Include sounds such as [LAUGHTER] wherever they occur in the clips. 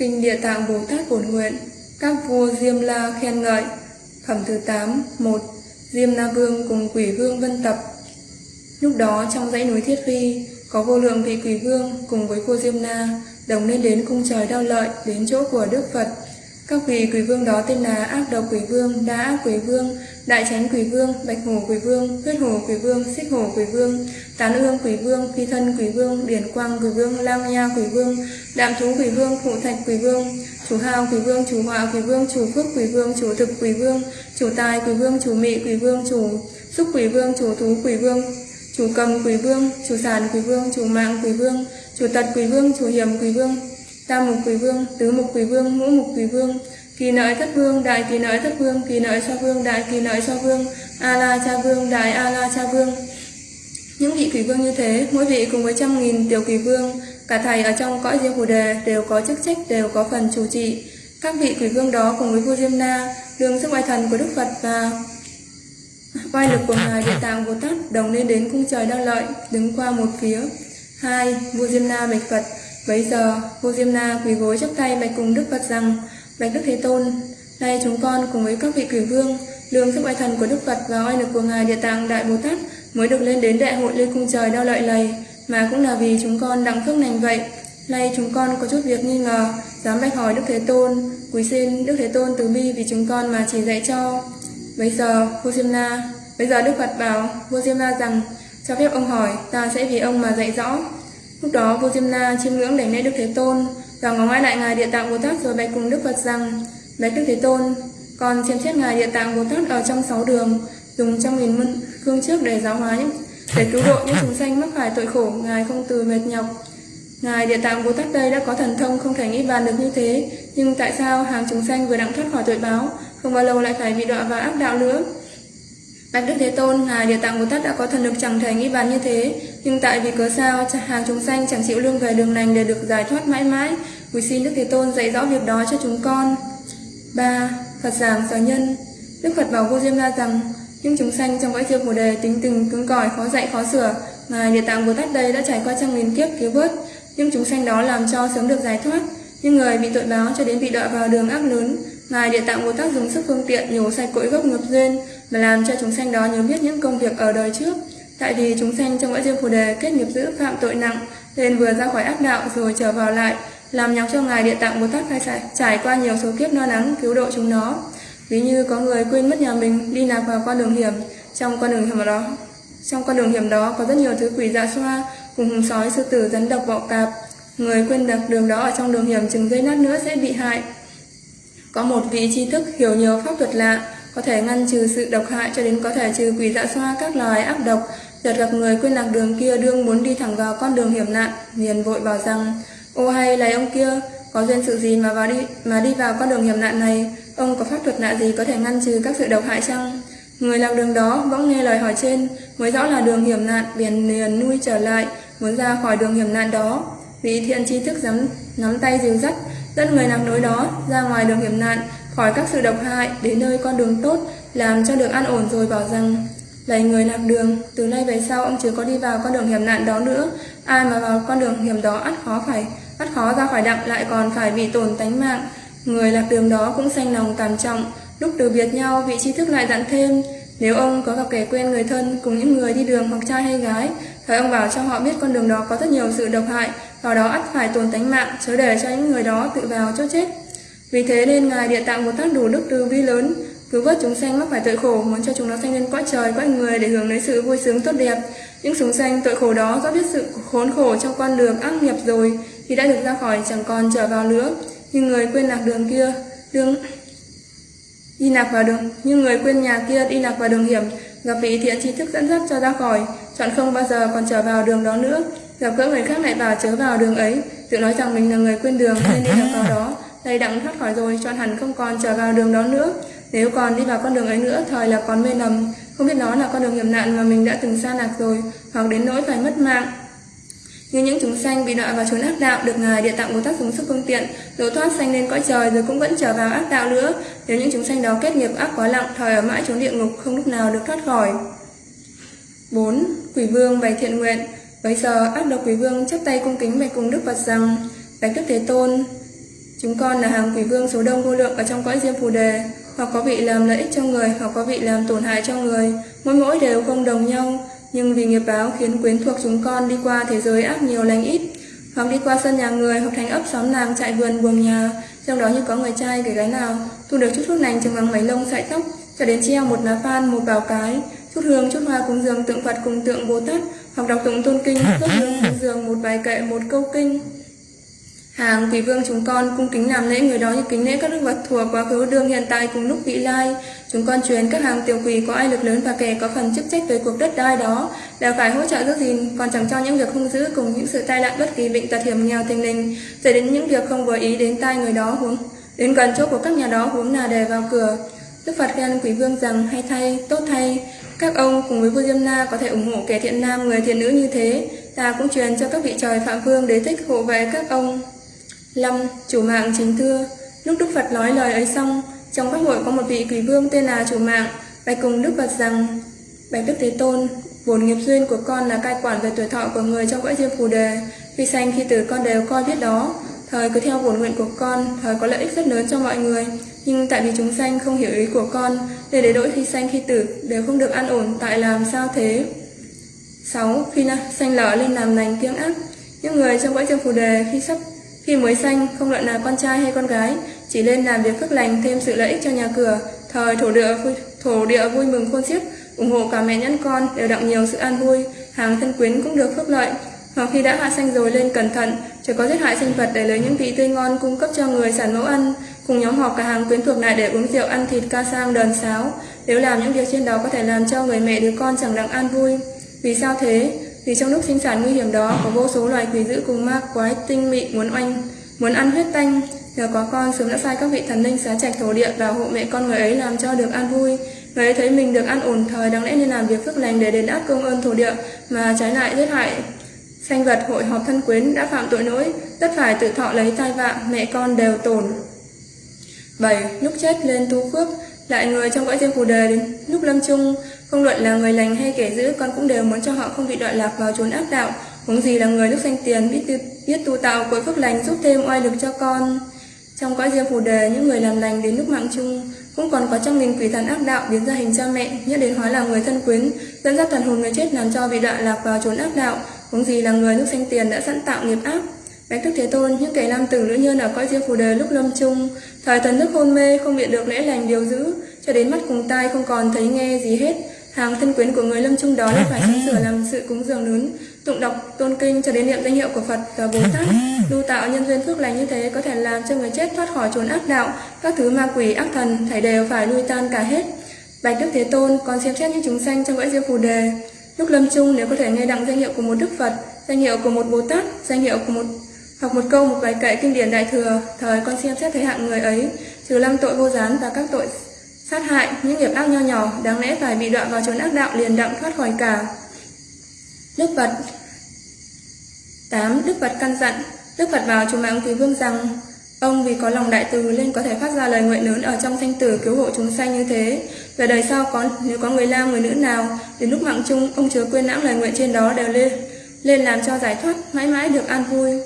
Kinh Địa Tạng Bồ Tát Bổn Nguyện, Các vua Diêm La khen ngợi Phẩm thứ 8 1. Diêm La Vương cùng quỷ vương vân tập Lúc đó trong dãy núi Thiết Phi, Có vô lượng vị quỷ vương cùng với vua Diêm La Đồng lên đến cung trời đao lợi Đến chỗ của Đức Phật các vị quỷ vương đó tên là Ác Độc Quỷ Vương Đa Ác Quỷ Vương Đại Chánh Quỷ Vương Bạch Hổ Quỷ Vương Huyết Hổ Quỷ Vương Xích Hổ Quỷ Vương Tán Ương Quỷ Vương Phi Thân Quỷ Vương Điển Quang Quỷ Vương Lang Nha Quỷ Vương Đạm Thú Quỷ Vương Phụ Thạch Quỷ Vương Chủ Hào Quỷ Vương Chủ Họa Quỷ Vương Chủ Phước Quỷ Vương Chủ Thực Quỷ Vương Chủ Tài Quỷ Vương Chủ Mị Quỷ Vương Chủ Xúc Quỷ Vương Chủ Thú Quỷ Vương Chủ Cầm Quỷ Vương Chủ Sản Quỷ Vương Chủ Mạng Quỷ Vương Chủ Tật Quỷ Vương Chủ Hiểm Quỷ Vương Tam Mục Quỷ Vương Tứ Mục Quỷ Vương Ngũ Mục Quỷ Vương Kỳ nợi thất vương, đại kỳ nợi thất vương, kỳ nợi so vương, đại kỳ nợi so vương, a la cha vương, đại a la cha vương. Những vị quỷ vương như thế, mỗi vị cùng với trăm nghìn tiểu quỷ vương, cả thầy ở trong cõi diêm phù đề đều có chức trách, đều có phần chủ trị. Các vị quỷ vương đó cùng với vua Diêm Na, đường sức oai thần của Đức Phật và oai lực của ngài Địa Tạng Bồ Tát đồng lên đến cung trời đang lợi, đứng qua một phía. Hai, vua Diêm Na bạch Phật. Bấy giờ, vua Diêm Na quỳ gối chắp tay bạch cùng Đức Phật rằng: Bạch Đức Thế Tôn, nay chúng con cùng với các vị quỷ vương, lương sức oai thần của Đức Phật và oai lực của ngài Địa Tạng Đại Bồ Tát mới được lên đến đại hội lên cung trời đau lợi lầy, mà cũng là vì chúng con đặng phước lành vậy. Nay chúng con có chút việc nghi ngờ, dám bạch hỏi Đức Thế Tôn, quý xin Đức Thế Tôn từ bi vì chúng con mà chỉ dạy cho. Bây giờ, vua Diêm Na, bây giờ Đức Phật bảo vua Diêm Na rằng, cho phép ông hỏi, ta sẽ vì ông mà dạy rõ. Lúc đó vua Diêm Na chiêm ngưỡng đảnh lễ Đức Thế Tôn và ngó ngoái lại ngài Địa Tạng Bồ Tát rồi bạch cùng Đức Phật rằng: Bạch Đức Thế Tôn, con xem xét ngài Địa Tạng Bồ Tát ở trong sáu đường, dùng trăm nghìn môn cương trước để giáo hóa những để cứu độ những chúng sanh mắc phải tội khổ, ngài không từ mệt nhọc. Ngài Địa Tạng Bồ Tát đây đã có thần thông không thể nghĩ bàn được như thế, nhưng tại sao hàng chúng sanh vừa đặng thoát khỏi tội báo, không bao lâu lại phải bị đọa vào ác đạo nữa? Bạch Đức Thế Tôn, Ngài Địa Tạng Bồ Tát đã có thần lực chẳng thể nghĩ bàn như thế, nhưng tại vì cớ sao hàng chúng sanh chẳng chịu lương về đường lành để được giải thoát mãi mãi, quý xin Đức Thế Tôn dạy rõ việc đó cho chúng con. 3. Phật giảng sở nhân. Đức Phật bảo vô Diêm La rằng, những chúng sanh trong cõi diêm Bồ đề tính tình cứng cỏi khó dạy khó sửa, Ngài Địa Tạng Bồ Tát đây đã trải qua trăm nghìn kiếp cứu vớt, nhưng chúng sanh đó làm cho sớm được giải thoát, nhưng người bị tội báo cho đến bị đọa vào đường ác lớn, Ngài Địa Tạng Bồ Tát dùng sức phương tiện nhổ sạch cội gốc nghiệp duyên mà làm cho chúng sanh đó nhớ biết những công việc ở đời trước. Tại vì chúng sanh trong cõi diêm phù đề kết nghiệp dữ phạm tội nặng, nên vừa ra khỏi ác đạo rồi trở vào lại, làm nhọc cho Ngài Địa Tạng Bồ Tát phải trải, trải qua nhiều số kiếp no nắng cứu độ chúng nó. Ví như có người quên mất nhà mình đi lạc vào con đường hiểm, trong con đường hiểm đó, trong con đường hiểm đó có rất nhiều thứ quỷ dạ xoa, cùng hùng sói, sư tử, rắn độc, bọ cạp. Người quên đặt đường đó ở trong đường hiểm chừng giây nát nữa sẽ bị hại. Có một vị tri thức hiểu nhiều pháp thuật lạ, có thể ngăn trừ sự độc hại cho đến có thể trừ quỷ dạ xoa các loài ác độc. Chợt gặp người quên lạc đường kia đương muốn đi thẳng vào con đường hiểm nạn, liền vội bảo rằng: "Ô hay là ông kia, có duyên sự gì mà vào đi mà đi vào con đường hiểm nạn này? Ông có pháp thuật lạ gì có thể ngăn trừ các sự độc hại chăng?" Người lạc đường đó bỗng nghe lời hỏi trên, mới rõ là đường hiểm nạn, biển liền nuôi trở lại, muốn ra khỏi đường hiểm nạn đó. Vị thiện tri thức dám nắm tay dìu dắt, dân người lạc núi đó ra ngoài đường hiểm nạn, khỏi các sự độc hại, đến nơi con đường tốt, làm cho được an ổn rồi bảo rằng Lạy người làm đường, từ nay về sau ông chưa có đi vào con đường hiểm nạn đó nữa, ai mà vào con đường hiểm đó ắt khó phải, ắt khó ra khỏi đặng lại còn phải bị tổn tánh mạng. Người lạc đường đó cũng sanh lòng tàn trọng, lúc từ biệt nhau vị trí thức lại dặn thêm, nếu ông có gặp kẻ quen người thân cùng những người đi đường hoặc trai hay gái, thời ông bảo cho họ biết con đường đó có rất nhiều sự độc hại, vào đó ắt phải tồn tánh mạng, chớ để cho những người đó tự vào chỗ chết. Vì thế nên Ngài Địa Tạng một tác đủ đức từ bi lớn, cứu vớt chúng sanh mắc phải tội khổ, muốn cho chúng nó sanh lên cõi trời, cõi người để hưởng lấy sự vui sướng tốt đẹp. Những chúng sanh tội khổ đó do biết sự khốn khổ trong con đường ác nghiệp rồi, thì đã được ra khỏi chẳng còn trở vào nữa. Nhưng người quên lạc đường kia, đường đi lạc vào đường, nhưng người quên nhà kia đi lạc vào đường hiểm, gặp vị thiện tri thức dẫn dắt cho ra khỏi, chọn không bao giờ còn trở vào đường đó nữa. Gặp gỡ người khác lại bảo chớ vào đường ấy, tự nói rằng mình là người quên đường nên đi lạc vào đó. Đây đặng thoát khỏi rồi, chọn hẳn không còn trở vào đường đó nữa. Nếu còn đi vào con đường ấy nữa, thời là còn mê lầm, không biết nó là con đường hiểm nạn mà mình đã từng xa lạc rồi, hoặc đến nỗi phải mất mạng. Như những chúng sanh bị đọa vào chốn ác đạo được Ngài Địa Tạng Bồ Tát dùng sức phương tiện, độ thoát sanh lên cõi trời rồi cũng vẫn trở vào ác đạo nữa. Nếu những chúng sanh đó kết nghiệp ác quá nặng, thời ở mãi chốn địa ngục không lúc nào được thoát khỏi. 4. Quỷ vương bày thiện nguyện Bấy giờ ác độc quỷ vương chắp tay cung kính bạch cùng Đức Phật rằng Bạch Đức Thế Tôn Chúng con là hàng quỷ vương số đông vô lượng ở trong cõi diêm phù đề Hoặc có vị làm lợi ích cho người Hoặc có vị làm tổn hại cho người Mỗi mỗi đều không đồng nhau nhưng vì nghiệp báo khiến quyến thuộc chúng con đi qua thế giới ác nhiều lành ít Hoặc đi qua sân nhà người Hoặc thành ấp xóm làng trại vườn buồng nhà Trong đó như có người trai kể gái nào Thu được chút thuốc lành chừng bằng mấy lông sợi tóc Cho đến treo một lá phan một bảo cái chút hương chút hoa cúng dường tượng Phật cùng tượng Bồ Tát hoặc đọc tụng tôn kinh [LAUGHS] đốt hương cúng dường một bài kệ một câu kinh hàng quỷ vương chúng con cung kính làm lễ người đó như kính lễ các đức vật thuộc quá khứ đương hiện tại cùng lúc vị lai. Chúng con truyền các hàng tiểu quỷ có ai lực lớn và kẻ có phần chức trách về cuộc đất đai đó đều phải hỗ trợ giữ gìn còn chẳng cho những việc không giữ cùng những sự tai nạn bất kỳ bệnh tật hiểm nghèo thình lình. Dẫn đến những việc không vừa ý đến tai người đó huống đến gần chỗ của các nhà đó huống là để vào cửa. Đức Phật khen quỷ vương rằng hay thay, tốt thay, các ông cùng với vua Diêm Na có thể ủng hộ kẻ thiện nam người thiện nữ như thế, ta cũng truyền cho các vị trời Phạm Vương đế thích hộ vệ các ông. Lâm, chủ mạng chính thưa, lúc Đức Phật nói lời ấy xong, trong các hội có một vị quỷ vương tên là chủ mạng, bạch cùng Đức Phật rằng, Bạch Đức Thế Tôn, bổn nghiệp duyên của con là cai quản về tuổi thọ của người trong cõi diêm phù đề, khi sanh khi tử con đều coi biết đó, thời cứ theo bổn nguyện của con, thời có lợi ích rất lớn cho mọi người, nhưng tại vì chúng sanh không hiểu ý của con, để để đổi khi sanh khi tử đều không được an ổn, tại làm sao thế? 6. Khi sanh lở lên làm lành kiêng ác, những người trong cõi diêm phù đề khi sắp khi mới sanh, không luận là con trai hay con gái, chỉ lên làm việc phước lành thêm sự lợi ích cho nhà cửa, thời thổ địa vui, thổ địa vui mừng khôn xiết, ủng hộ cả mẹ nhẫn con đều đặng nhiều sự an vui, hàng thân quyến cũng được phước lợi. Hoặc khi đã hạ sanh rồi lên cẩn thận, chỉ có giết hại sinh vật để lấy những vị tươi ngon cung cấp cho người sản mẫu ăn, cùng nhóm họp cả hàng quyến thuộc lại để uống rượu ăn thịt ca sang đờn sáo. Nếu làm những việc trên đó có thể làm cho người mẹ đứa con chẳng đặng an vui. Vì sao thế? Vì trong lúc sinh sản nguy hiểm đó có vô số loài quỷ dữ cùng ma quái tinh mị muốn oanh, muốn ăn huyết tanh. Nhờ có con sớm đã sai các vị thần linh xá trạch thổ địa và hộ mẹ con người ấy làm cho được an vui. Người ấy thấy mình được an ổn thời đáng lẽ nên làm việc phước lành để đền đáp công ơn thổ địa mà trái lại giết hại Sanh vật hội họp thân quyến đã phạm tội lỗi, tất phải tự thọ lấy tai vạ, mẹ con đều tổn. 7. Lúc chết lên tu phước, lại người trong cõi riêng phù đề đến lúc lâm chung, không luận là người lành hay kẻ dữ, con cũng đều muốn cho họ không bị đoạn lạc vào chốn ác đạo, huống gì là người lúc sanh tiền biết, tu, biết tu tạo cuối phước lành giúp thêm oai lực cho con. Trong cõi riêng phù đề, những người làm lành đến lúc mạng chung, cũng còn có trong mình quỷ thần ác đạo biến ra hình cha mẹ, nhất đến hóa là người thân quyến, dẫn dắt thần hồn người chết làm cho bị đoạn lạc vào chốn ác đạo, huống gì là người lúc sanh tiền đã sẵn tạo nghiệp ác. Bạch Đức Thế Tôn, những kẻ nam tử nữ nhân ở cõi riêng phù đề lúc lâm chung, thời thần thức hôn mê không biện được lễ lành điều giữ, cho đến mắt cùng tai không còn thấy nghe gì hết. Hàng thân quyến của người lâm chung đó lại phải sắm sửa làm sự cúng dường lớn, tụng đọc tôn kinh cho đến niệm danh hiệu của Phật và Bồ Tát. Lưu tạo nhân duyên phước lành như thế có thể làm cho người chết thoát khỏi chốn ác đạo, các thứ ma quỷ ác thần thảy đều phải lui tan cả hết. Bạch Đức Thế Tôn còn xem xét những chúng sanh trong cõi riêng phù đề, Lúc lâm chung nếu có thể nghe đặng danh hiệu của một Đức Phật, danh hiệu của một Bồ Tát, danh hiệu của một học một câu một bài kệ kinh điển đại thừa, thời con xem xét thấy hạng người ấy, trừ lăng tội vô gián và các tội sát hại, những nghiệp ác nho nhỏ, đáng lẽ phải bị đoạn vào chốn ác đạo liền đặng thoát khỏi cả. Đức Phật 8. Đức Phật căn dặn Đức Phật bảo chúng mạng Quý Vương rằng Ông vì có lòng đại từ nên có thể phát ra lời nguyện lớn ở trong thanh tử cứu hộ chúng sanh như thế. Về đời sau có nếu có người nam người nữ nào đến lúc mạng chung ông chứa quên lãng lời nguyện trên đó đều lên lên làm cho giải thoát mãi mãi được an vui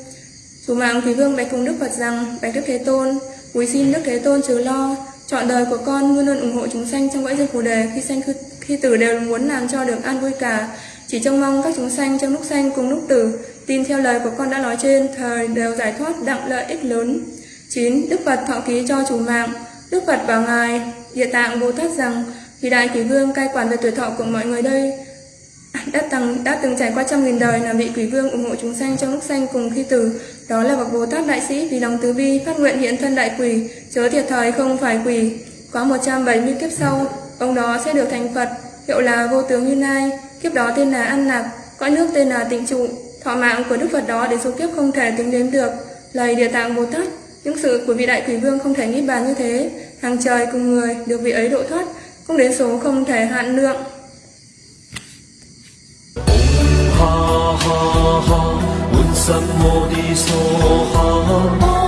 chú mạng quý vương bạch cùng Đức Phật rằng bạch Đức Thế Tôn, quý xin Đức Thế Tôn chớ lo, chọn đời của con luôn luôn ủng hộ chúng sanh trong cõi dương phù đề khi sanh khi, tử đều muốn làm cho được an vui cả. Chỉ trông mong các chúng sanh trong lúc sanh cùng lúc tử tin theo lời của con đã nói trên thời đều giải thoát đặng lợi ích lớn. 9. Đức Phật thọ ký cho chủ mạng Đức Phật bảo Ngài Địa Tạng Bồ Tát rằng Vì Đại quý Vương cai quản về tuổi thọ của mọi người đây đã từng, đã từng trải qua trăm nghìn đời là vị quỷ vương ủng hộ chúng sanh trong lúc sanh cùng khi tử. Đó là bậc bồ tát đại sĩ vì lòng từ bi phát nguyện hiện thân đại quỷ chớ thiệt thời không phải quỷ. Quá 170 kiếp sau ông đó sẽ được thành phật hiệu là vô tướng như lai. Kiếp đó tên là an lạc cõi nước tên là tịnh trụ. Thọ mạng của đức phật đó đến số kiếp không thể tính đếm được. Lời địa tạng bồ tát những sự của vị đại quỷ vương không thể nghĩ bàn như thế, hàng trời cùng người được vị ấy độ thoát, cũng đến số không thể hạn lượng. ha ha ha, un sam mô đi so ha.